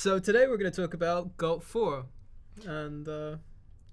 So today we're going to talk about Gulp 4, and uh,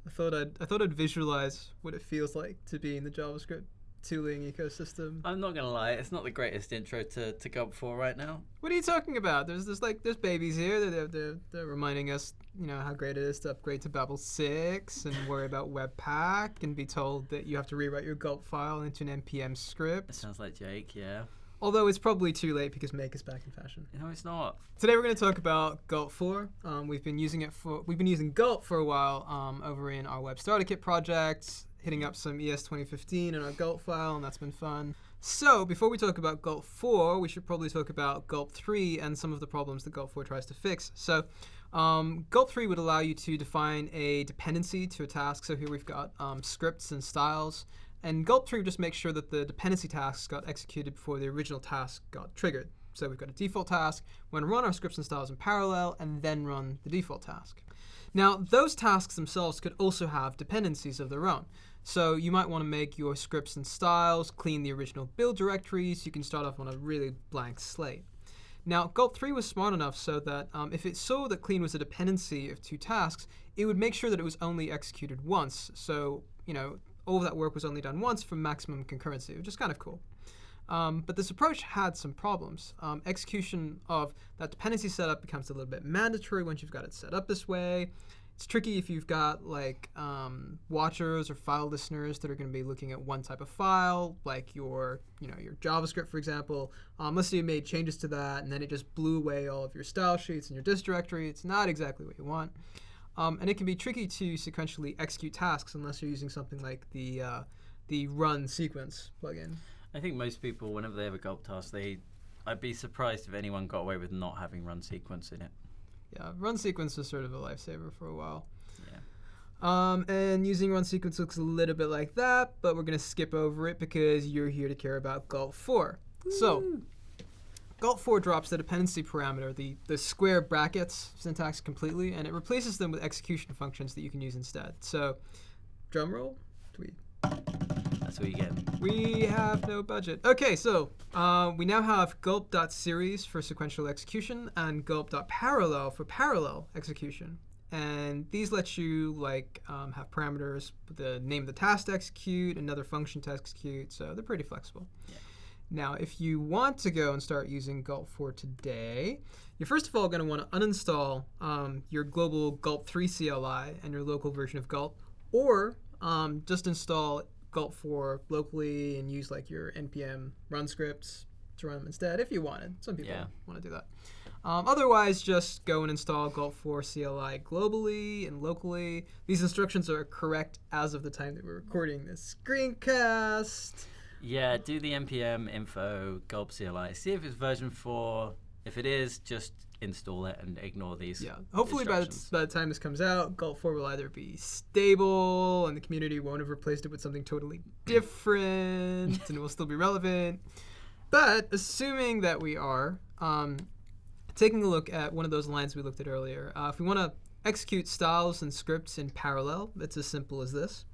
I thought I'd I thought I'd visualize what it feels like to be in the JavaScript tooling ecosystem. I'm not gonna lie, it's not the greatest intro to, to Gulp 4 right now. What are you talking about? There's there's like there's babies here. They're, they're, they're, they're reminding us, you know, how great it is to upgrade to Babel 6 and worry about Webpack and be told that you have to rewrite your Gulp file into an npm script. sounds like Jake, yeah. Although it's probably too late because Make is back in fashion. No, it's not. Today we're going to talk about Gulp 4. Um, we've been using it for we've been using Gulp for a while um, over in our Web Starter Kit project, hitting up some ES 2015 in our Gulp file, and that's been fun. So before we talk about Gulp 4, we should probably talk about Gulp 3 and some of the problems that Gulp 4 tries to fix. So um, Gulp 3 would allow you to define a dependency to a task. So here we've got um, scripts and styles. And Gulp 3 just makes sure that the dependency tasks got executed before the original task got triggered. So we've got a default task. We're going to run our scripts and styles in parallel and then run the default task. Now, those tasks themselves could also have dependencies of their own. So you might want to make your scripts and styles, clean the original build directory so you can start off on a really blank slate. Now, Gulp 3 was smart enough so that um, if it saw that clean was a dependency of two tasks, it would make sure that it was only executed once. So, you know, all of that work was only done once for maximum concurrency, which is kind of cool. Um, but this approach had some problems. Um, execution of that dependency setup becomes a little bit mandatory once you've got it set up this way. It's tricky if you've got like um, watchers or file listeners that are going to be looking at one type of file, like your, you know, your JavaScript, for example. Um, let's say you made changes to that, and then it just blew away all of your style sheets and your dist directory. It's not exactly what you want. Um, and it can be tricky to sequentially execute tasks unless you're using something like the uh, the run sequence plugin. I think most people, whenever they have a Gulp task, they. I'd be surprised if anyone got away with not having run sequence in it. Yeah, run sequence was sort of a lifesaver for a while. Yeah. Um, and using run sequence looks a little bit like that, but we're going to skip over it because you're here to care about Gulp 4. So, Gulp 4 drops the dependency parameter, the, the square brackets syntax completely, and it replaces them with execution functions that you can use instead. So, drum roll, tweet. That's what you get. We have no budget. Okay, so uh, we now have gulp.series for sequential execution and gulp.parallel for parallel execution. And these let you like um, have parameters, the name of the task to execute, another function to execute, so they're pretty flexible. Yeah. Now, if you want to go and start using Gulp 4 today, you're first of all going to want to uninstall um, your global Gulp 3 CLI and your local version of Gulp, or um, just install Gulp 4 locally and use like your npm run scripts to run them instead if you wanted. Some people Yeah. want to do that. Um, otherwise, just go and install Gulp 4 CLI globally and locally. These instructions are correct as of the time that we're recording this screencast. Yeah, do the npm info Gulp CLI. See if it's version 4. If it is, just install it and ignore these. Yeah. Hopefully, by the, by the time this comes out, Gulp 4 will either be stable and the community won't have replaced it with something totally different and it will still be relevant. But assuming that we are, um, taking a look at one of those lines we looked at earlier, uh, if we want to execute styles and scripts in parallel, it's as simple as this.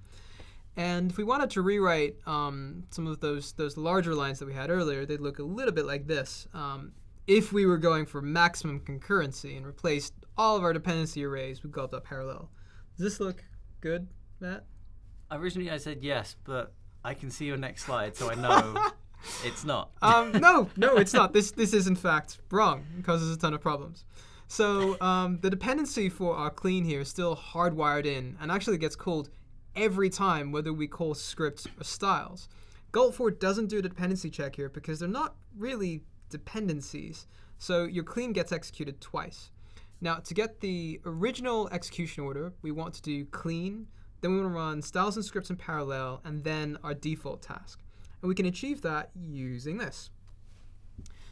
And if we wanted to rewrite um, some of those those larger lines that we had earlier, they'd look a little bit like this. Um, if we were going for maximum concurrency and replaced all of our dependency arrays with gulp.parallel. Does this look good, Matt? Originally, I said yes, but I can see your next slide, so I know it's not. Um, no, no, it's not. This this is in fact wrong. It causes a ton of problems. So um, the dependency for our clean here is still hardwired in and actually gets called every time whether we call scripts or styles. Gulp4 doesn't do a dependency check here because they're not really dependencies. So your clean gets executed twice. Now to get the original execution order, we want to do clean, then we want to run styles and scripts in parallel, and then our default task. And we can achieve that using this.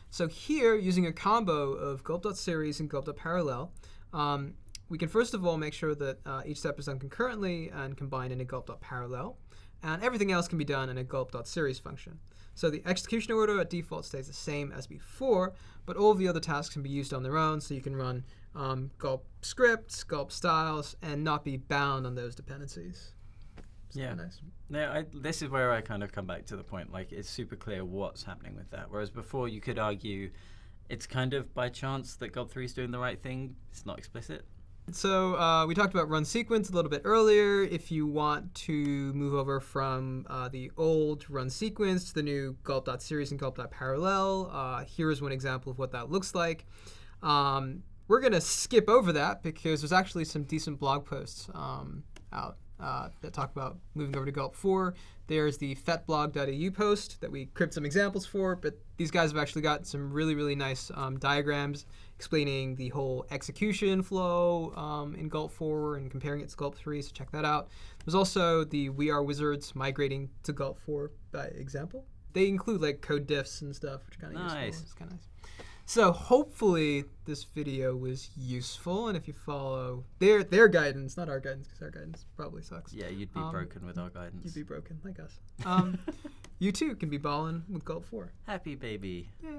So here, using a combo of gulp.series and gulp.parallel, um, we can first of all make sure that uh, each step is done concurrently and combined in a gulp.parallel. And everything else can be done in a gulp.series function. So the execution order at default stays the same as before, but all of the other tasks can be used on their own. So you can run um, gulp scripts, gulp styles, and not be bound on those dependencies. It's Yeah. nice. I, this is where I kind of come back to the point. Like, it's super clear what's happening with that. Whereas before, you could argue It's kind of by chance that Gulp 3 is doing the right thing. It's not explicit. So uh, we talked about run sequence a little bit earlier. If you want to move over from uh, the old run sequence to the new gulp.series and gulp.parallel, uh, here's one example of what that looks like. Um, we're going to skip over that because there's actually some decent blog posts um, out uh, that talk about moving over to Gulp 4. There's the fettblog.eu post that we cribbed some examples for, but these guys have actually got some really, really nice um, diagrams explaining the whole execution flow um, in Gulp 4 and comparing it to Gulp 3, so check that out. There's also the We Are Wizards migrating to Gulp 4 by example. They include like code diffs and stuff, which kind of Nice. useful. It's kind of nice. So hopefully this video was useful, and if you follow their their guidance, not our guidance, because our guidance probably sucks. Yeah, you'd be Um, broken with our guidance. You'd be broken like us. Um, you too can be balling with Gulp 4. Happy baby. Yay!